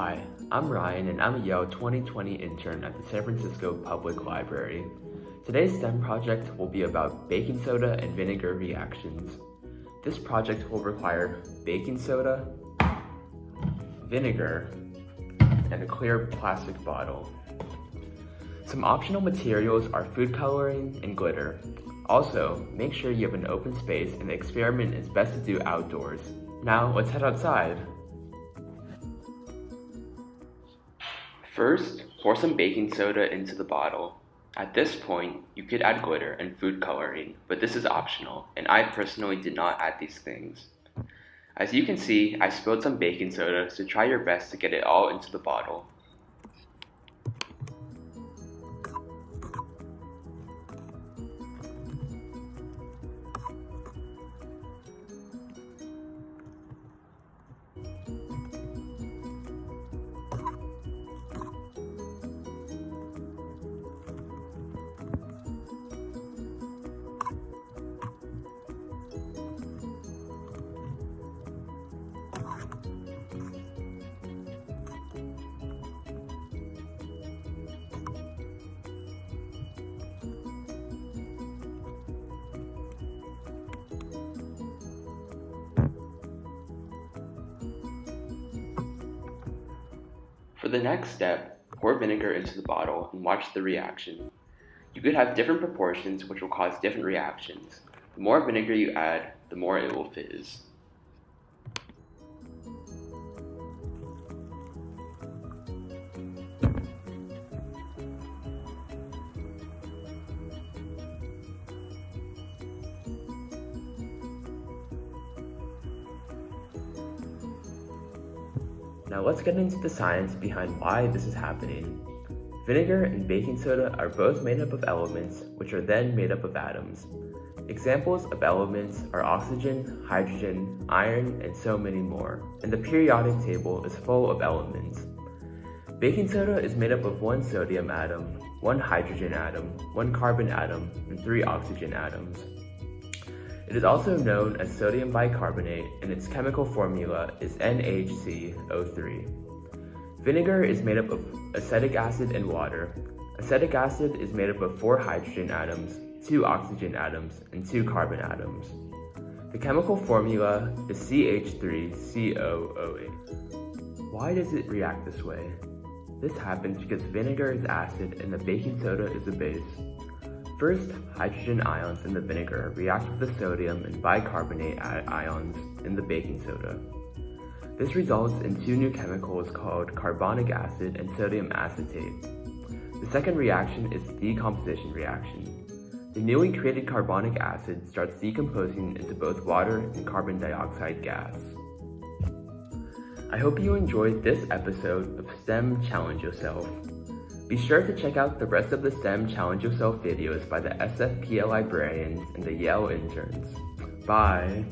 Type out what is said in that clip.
Hi, I'm Ryan and I'm a Yale 2020 intern at the San Francisco Public Library. Today's STEM project will be about baking soda and vinegar reactions. This project will require baking soda, vinegar, and a clear plastic bottle. Some optional materials are food coloring and glitter. Also, make sure you have an open space and the experiment is best to do outdoors. Now, let's head outside. First, pour some baking soda into the bottle. At this point, you could add glitter and food coloring, but this is optional, and I personally did not add these things. As you can see, I spilled some baking soda, so try your best to get it all into the bottle. For the next step, pour vinegar into the bottle and watch the reaction. You could have different proportions which will cause different reactions. The more vinegar you add, the more it will fizz. Now let's get into the science behind why this is happening. Vinegar and baking soda are both made up of elements, which are then made up of atoms. Examples of elements are oxygen, hydrogen, iron, and so many more, and the periodic table is full of elements. Baking soda is made up of one sodium atom, one hydrogen atom, one carbon atom, and three oxygen atoms. It is also known as sodium bicarbonate and its chemical formula is NHCO3. Vinegar is made up of acetic acid and water. Acetic acid is made up of four hydrogen atoms, two oxygen atoms, and two carbon atoms. The chemical formula is CH3COOH. Why does it react this way? This happens because vinegar is acid and the baking soda is a base. First, hydrogen ions in the vinegar react with the sodium and bicarbonate ions in the baking soda. This results in two new chemicals called carbonic acid and sodium acetate. The second reaction is the decomposition reaction. The newly created carbonic acid starts decomposing into both water and carbon dioxide gas. I hope you enjoyed this episode of STEM Challenge Yourself. Be sure to check out the rest of the STEM Challenge Yourself videos by the SFPL librarians and the Yale interns. Bye!